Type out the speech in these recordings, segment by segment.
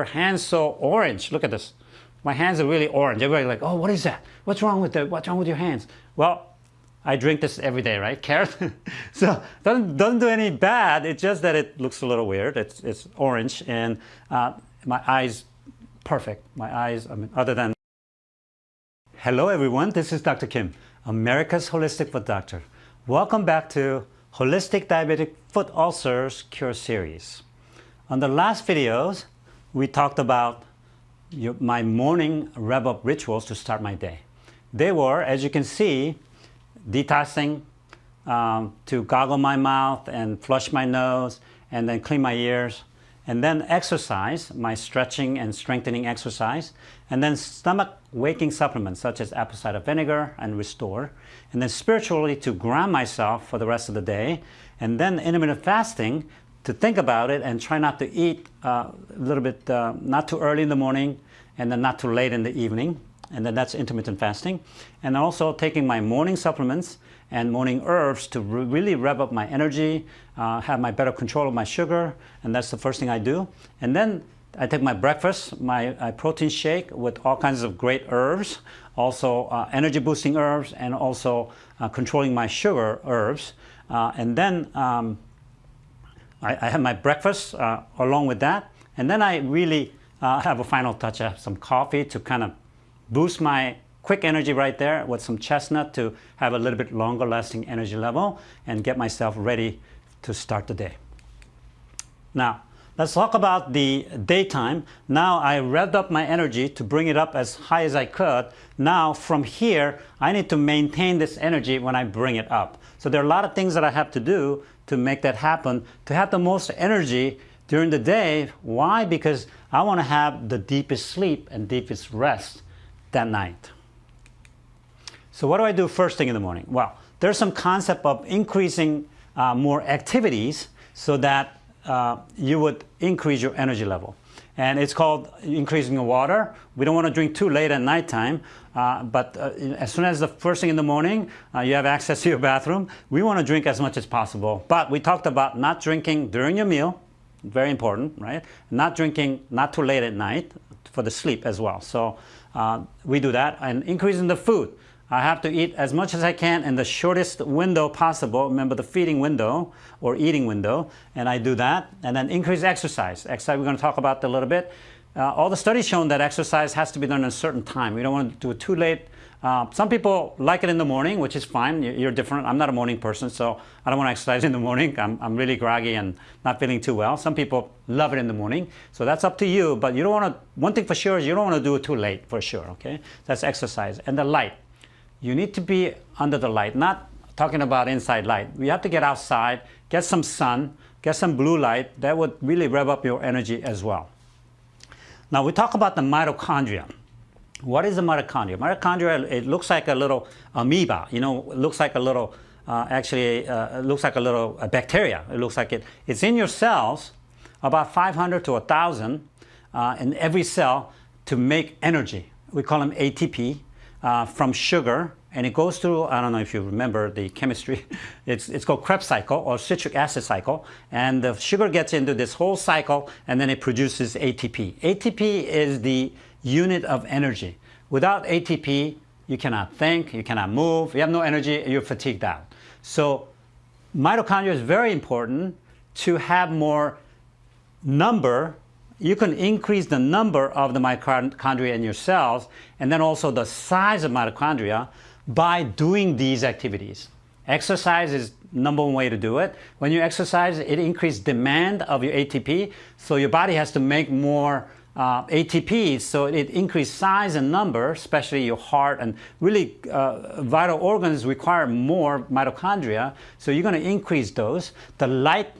Her hands so orange. Look at this. My hands are really orange. Everybody's like, oh, what is that? What's wrong with the, what's wrong with your hands? Well, I drink this every day, right? Carrot. so doesn't doesn't do any bad. It's just that it looks a little weird. It's it's orange and uh, my eyes perfect. My eyes. I mean, other than. Hello, everyone. This is Dr. Kim, America's Holistic Foot Doctor. Welcome back to Holistic Diabetic Foot Ulcers Cure Series. On the last videos, we talked about your, my morning rev-up rituals to start my day. They were, as you can see, detoxing um, to goggle my mouth and flush my nose and then clean my ears and then exercise, my stretching and strengthening exercise, and then stomach waking supplements such as apple cider vinegar and Restore, and then spiritually to ground myself for the rest of the day, and then intermittent fasting to think about it and try not to eat uh, a little bit, uh, not too early in the morning and then not too late in the evening. And then that's intermittent fasting. And also taking my morning supplements and morning herbs to re really rev up my energy, uh, have my better control of my sugar. And that's the first thing I do. And then I take my breakfast, my uh, protein shake with all kinds of great herbs, also uh, energy boosting herbs, and also uh, controlling my sugar herbs. And then um, I, I have my breakfast uh, along with that. And then I really uh, have a final touch. I have some coffee to kind of boost my quick energy right there with some chestnut to have a little bit longer lasting energy level and get myself ready to start the day. Now, let's talk about the daytime. Now I revved up my energy to bring it up as high as I could. Now from here, I need to maintain this energy when I bring it up. So there are a lot of things that I have to do to make that happen, to have the most energy during the day. Why? Because I want to have the deepest sleep and deepest rest that night. So what do I do first thing in the morning? Well, there's some concept of increasing uh, more activities so that uh, you would increase your energy level. And it's called increasing the water. We don't want to drink too late at nighttime, uh, but uh, as soon as the first thing in the morning, uh, you have access to your bathroom, we want to drink as much as possible. But we talked about not drinking during your meal, very important, right? Not drinking not too late at night for the sleep as well. So uh, we do that. And increasing the food. I have to eat as much as I can in the shortest window possible. Remember the feeding window or eating window. And I do that. And then increase exercise. Exercise we're going to talk about a little bit. Uh, all the studies shown that exercise has to be done at a certain time. We don't want to do it too late. Uh, some people like it in the morning, which is fine. You're different. I'm not a morning person, so I don't want to exercise in the morning. I'm, I'm really groggy and not feeling too well. Some people love it in the morning, so that's up to you. But you don't want to, one thing for sure is you don't want to do it too late, for sure, okay? That's exercise. And the light you need to be under the light, not talking about inside light. We have to get outside, get some sun, get some blue light. That would really rev up your energy as well. Now we talk about the mitochondria. What is the mitochondria? Mitochondria, it looks like a little amoeba, you know, it looks like a little, uh, actually, uh, it looks like a little uh, bacteria. It looks like it, it's in your cells, about 500 to 1,000 uh, in every cell to make energy. We call them ATP uh, from sugar and it goes through, I don't know if you remember the chemistry, it's, it's called Krebs cycle or citric acid cycle. And the sugar gets into this whole cycle and then it produces ATP. ATP is the unit of energy. Without ATP, you cannot think, you cannot move, you have no energy, you're fatigued out. So mitochondria is very important to have more number you can increase the number of the mitochondria in your cells and then also the size of mitochondria by doing these activities. Exercise is number one way to do it. When you exercise, it increases demand of your ATP, so your body has to make more uh, ATP, so it increases size and number, especially your heart and really uh, vital organs require more mitochondria, so you're going to increase those. The light,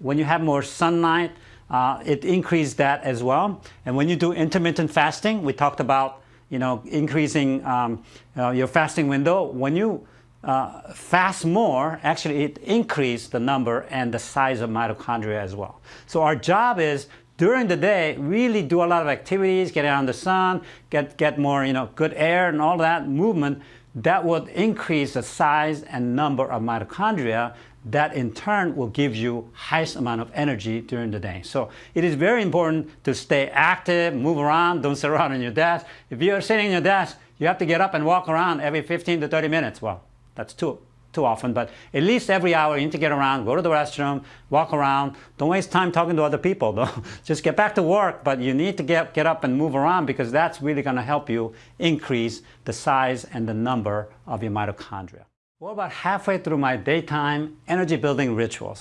when you have more sunlight, uh, it increased that as well. And when you do intermittent fasting, we talked about you know increasing um, uh, your fasting window. When you uh, fast more, actually it increased the number and the size of mitochondria as well. So our job is during the day, really do a lot of activities, get out in the sun, get, get more you know, good air and all that movement that would increase the size and number of mitochondria that in turn will give you highest amount of energy during the day. So it is very important to stay active, move around, don't sit around on your desk. If you're sitting on your desk, you have to get up and walk around every 15 to 30 minutes. Well, that's too, too often, but at least every hour you need to get around, go to the restroom, walk around. Don't waste time talking to other people though. Just get back to work, but you need to get, get up and move around because that's really gonna help you increase the size and the number of your mitochondria. We're about halfway through my daytime energy building rituals.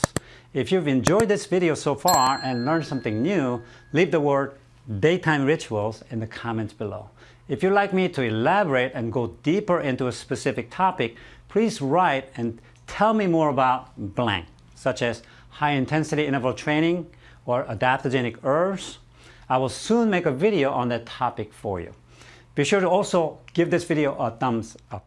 If you've enjoyed this video so far and learned something new, leave the word daytime rituals in the comments below. If you'd like me to elaborate and go deeper into a specific topic, please write and tell me more about blank, such as high intensity interval training or adaptogenic herbs. I will soon make a video on that topic for you. Be sure to also give this video a thumbs up.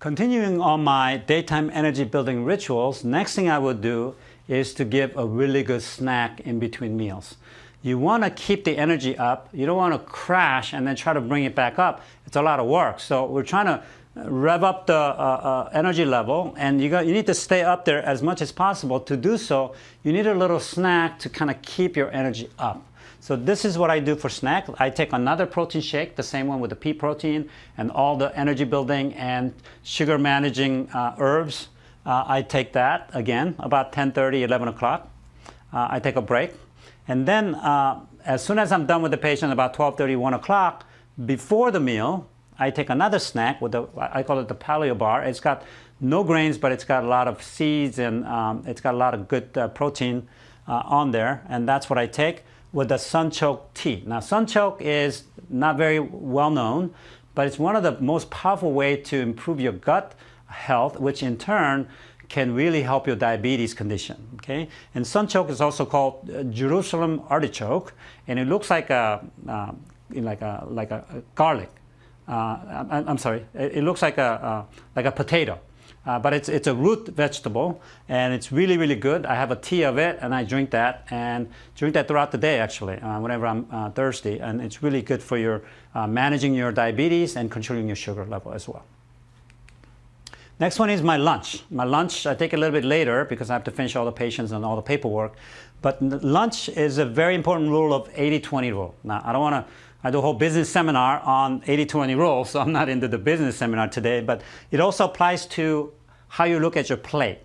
Continuing on my daytime energy building rituals, next thing I would do is to give a really good snack in between meals. You want to keep the energy up. You don't want to crash and then try to bring it back up. It's a lot of work. So we're trying to rev up the uh, uh, energy level and you, got, you need to stay up there as much as possible. To do so, you need a little snack to kind of keep your energy up. So this is what I do for snack. I take another protein shake, the same one with the pea protein and all the energy building and sugar managing uh, herbs. Uh, I take that again about 10:30, 11 o'clock. Uh, I take a break. And then uh, as soon as I'm done with the patient about 12:30, 1 o'clock, before the meal, I take another snack with the, I call it the paleo bar. It's got no grains, but it's got a lot of seeds and um, it's got a lot of good uh, protein uh, on there. And that's what I take with the sunchoke tea. Now sunchoke is not very well known, but it's one of the most powerful way to improve your gut health, which in turn can really help your diabetes condition. Okay, and sunchoke is also called uh, Jerusalem artichoke, and it looks like a uh, like a like a, garlic. Uh, I'm, I'm, sorry, it, it, looks like a uh, like a potato. Uh, but it's, it's a root vegetable and it's really, really good. I have a tea of it and I drink that and drink that throughout the day actually, uh, whenever I'm uh, thirsty. And it's really good for your uh, managing your diabetes and controlling your sugar level as well. Next one is my lunch. My lunch I take a little bit later because I have to finish all the patients and all the paperwork. But lunch is a very important rule of 80-20 rule. Now, I don't want to I do a whole business seminar on 80-20 rule, so I'm not into the business seminar today, but it also applies to how you look at your plate.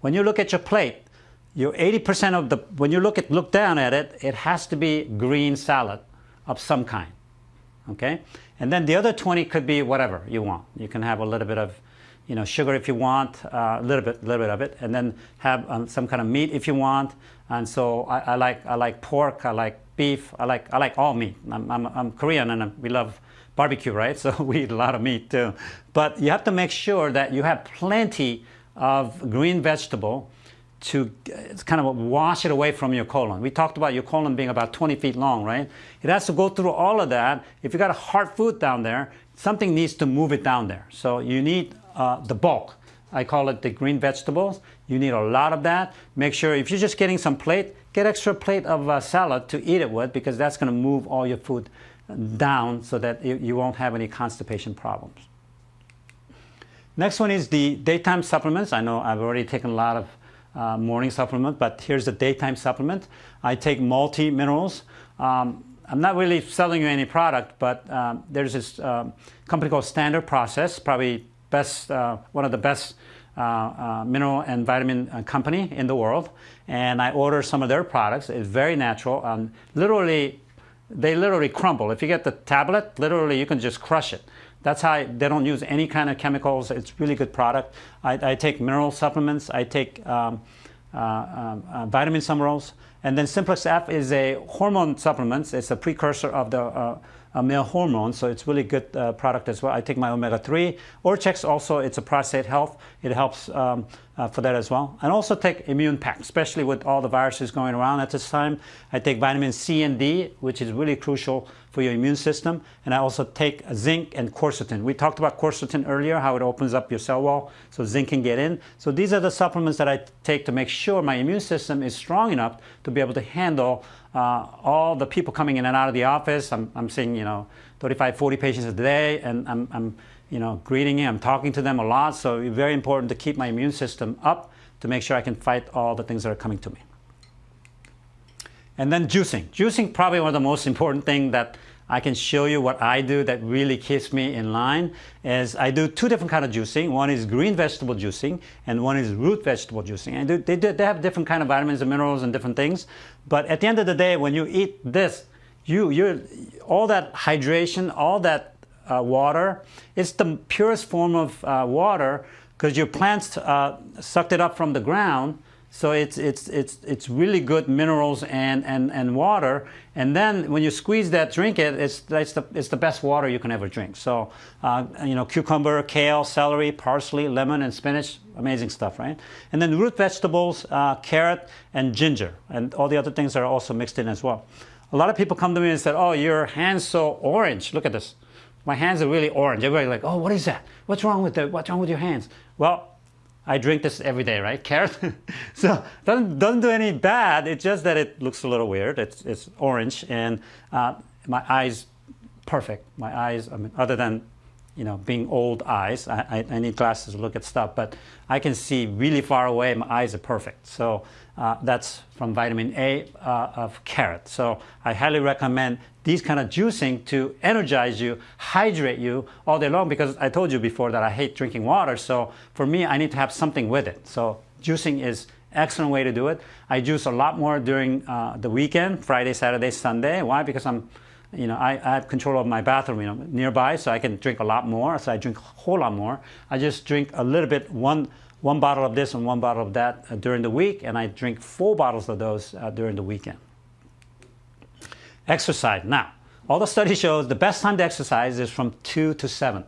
When you look at your plate, your 80% of the, when you look at look down at it, it has to be green salad of some kind. Okay? And then the other 20 could be whatever you want. You can have a little bit of you know, sugar if you want, uh, a little bit, little bit of it, and then have um, some kind of meat if you want. And so I, I, like, I like pork, I like beef, I like, I like all meat. I'm, I'm, I'm Korean and we love barbecue, right? So we eat a lot of meat too. But you have to make sure that you have plenty of green vegetable to kind of wash it away from your colon. We talked about your colon being about 20 feet long, right? It has to go through all of that. If you got a hard food down there, something needs to move it down there. So you need uh, the bulk. I call it the green vegetables. You need a lot of that. Make sure if you're just getting some plate, get extra plate of uh, salad to eat it with because that's going to move all your food down so that you won't have any constipation problems. Next one is the daytime supplements. I know I've already taken a lot of uh, morning supplement, but here's the daytime supplement. I take multi-minerals. Um, I'm not really selling you any product, but um, there's this um, company called Standard Process, probably best, uh, one of the best uh, uh, mineral and vitamin uh, company in the world. And I order some of their products. It's very natural. Um, literally they literally crumble. If you get the tablet, literally you can just crush it. That's how I, they don't use any kind of chemicals. It's really good product. I, I take mineral supplements. I take um, uh, um, uh, vitamin minerals. And then Symplex F is a hormone supplement. It's a precursor of the uh, uh, male hormone, so it's really good uh, product as well. I take my omega-3. Orchex also, it's a prostate health. It helps um, uh, for that as well. And also take Immune Pack, especially with all the viruses going around at this time. I take vitamin C and D, which is really crucial for your immune system. And I also take zinc and quercetin. We talked about quercetin earlier, how it opens up your cell wall so zinc can get in. So these are the supplements that I take to make sure my immune system is strong enough to be able to handle uh, all the people coming in and out of the office. I'm, I'm seeing, you know, 35, 40 patients a day, and I'm, I'm you know, greeting them, I'm talking to them a lot. So it's very important to keep my immune system up to make sure I can fight all the things that are coming to me. And then juicing. Juicing probably one of the most important thing that I can show you what I do that really keeps me in line is I do two different kind of juicing. One is green vegetable juicing and one is root vegetable juicing. And they, they, they have different kind of vitamins and minerals and different things. But at the end of the day, when you eat this, you, you're, all that hydration, all that uh, water, it's the purest form of uh, water because your plants uh, sucked it up from the ground so it's, it's, it's, it's really good minerals and, and, and water. And then when you squeeze that, drink it, it's, it's, the, it's the best water you can ever drink. So, uh, you know, cucumber, kale, celery, parsley, lemon, and spinach, amazing stuff, right? And then root vegetables, uh, carrot, and ginger. And all the other things are also mixed in as well. A lot of people come to me and said, oh, your hand's so orange. Look at this. My hands are really orange. Everybody's like, oh, what is that? What's wrong with that? what's wrong with your hands? Well, I drink this every day, right? Carrot. so doesn't doesn't do any bad. It's just that it looks a little weird. It's it's orange, and uh, my eyes perfect. My eyes, I mean, other than you know being old eyes, I, I, I need glasses to look at stuff, but I can see really far away. My eyes are perfect. So uh, that's from vitamin A uh, of carrot. So I highly recommend these kind of juicing to energize you, hydrate you all day long because I told you before that I hate drinking water. So for me, I need to have something with it. So juicing is excellent way to do it. I juice a lot more during uh, the weekend, Friday, Saturday, Sunday. Why? Because I'm, you know, I, I, have control of my bathroom, you know, nearby, so I can drink a lot more. So I drink a whole lot more. I just drink a little bit, one one bottle of this and one bottle of that uh, during the week, and I drink four bottles of those uh, during the weekend. Exercise. Now, all the study shows the best time to exercise is from 2 to 7.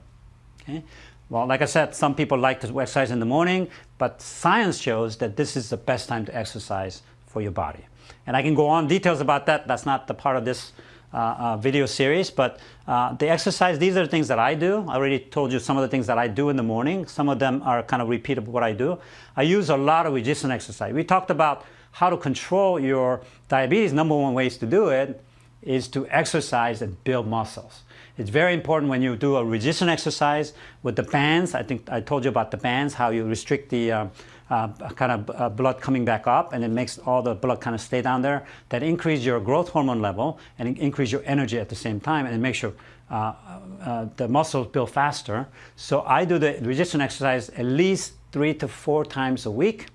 Okay? Well, like I said, some people like to exercise in the morning, but science shows that this is the best time to exercise for your body. And I can go on details about that. That's not the part of this uh, uh, video series, but uh, the exercise, these are the things that I do. I already told you some of the things that I do in the morning. Some of them are kind of repeat of what I do. I use a lot of resistance exercise. We talked about how to control your diabetes. Number one ways to do it is to exercise and build muscles. It's very important when you do a resistance exercise with the bands. I think I told you about the bands, how you restrict the uh, uh, kind of uh, blood coming back up and it makes all the blood kind of stay down there. That increase your growth hormone level and increase your energy at the same time and it makes your uh, uh, the muscles build faster. So I do the resistance exercise at least three to four times a week.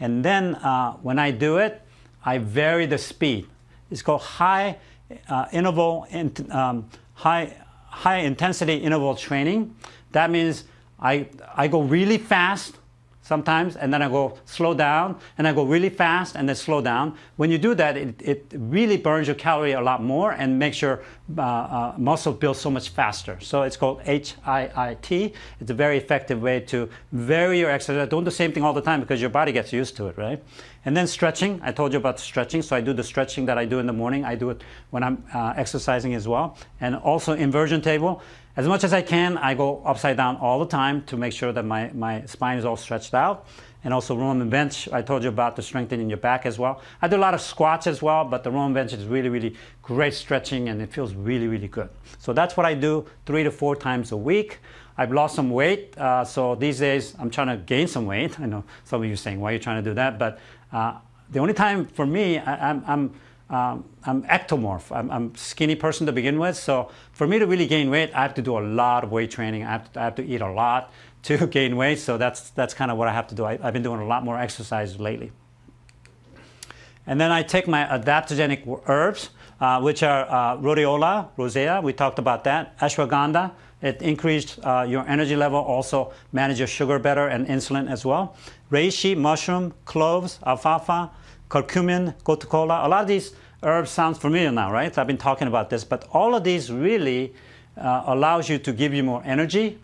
And then uh, when I do it, I vary the speed. It's called high interval, in, um, high, high intensity interval training. That means I, I go really fast sometimes, and then I go slow down, and I go really fast, and then slow down. When you do that, it, it really burns your calorie a lot more and makes your uh, uh, muscle build so much faster. So it's called HIIT. It's a very effective way to vary your exercise. Don't do the same thing all the time because your body gets used to it, right? And then stretching. I told you about stretching, so I do the stretching that I do in the morning. I do it when I'm uh, exercising as well. And also inversion table. As much as I can, I go upside down all the time to make sure that my, my spine is all stretched out. And also Roman bench, I told you about the strengthening in your back as well. I do a lot of squats as well, but the Roman bench is really, really great stretching and it feels really, really good. So that's what I do three to four times a week. I've lost some weight, uh, so these days I'm trying to gain some weight. I know some of you are saying, why are you trying to do that? But uh, the only time for me, I, I'm, I'm um, I'm ectomorph. I'm, I'm skinny person to begin with. So for me to really gain weight, I have to do a lot of weight training. I have to, I have to eat a lot to gain weight. So that's, that's kind of what I have to do. I, have been doing a lot more exercise lately. And then I take my adaptogenic herbs, uh, which are uh, rhodiola, rosea. We talked about that. Ashwagandha. It increased uh, your energy level, also manage your sugar better and insulin as well. Reishi, mushroom, cloves, alfalfa, curcumin, gotu kola. A lot of these herbs sounds familiar now, right? I've been talking about this, but all of these really uh, allows you to give you more energy,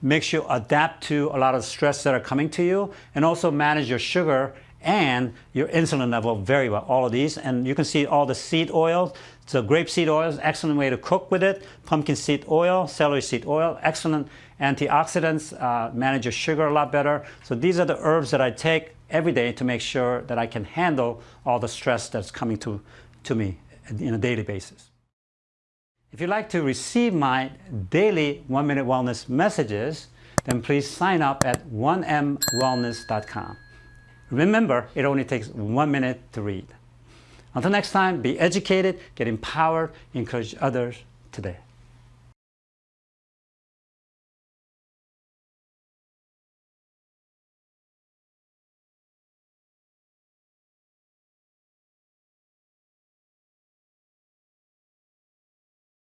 makes you adapt to a lot of stress that are coming to you, and also manage your sugar and your insulin level very well, all of these. And you can see all the seed oils. So grapeseed oil is excellent way to cook with it. Pumpkin seed oil, celery seed oil, excellent antioxidants, uh, manage your sugar a lot better. So these are the herbs that I take every day to make sure that I can handle all the stress that's coming to, to me in a daily basis. If you'd like to receive my daily One Minute Wellness messages, then please sign up at 1mwellness.com. Remember, it only takes one minute to read. Until next time, be educated, get empowered, encourage others today.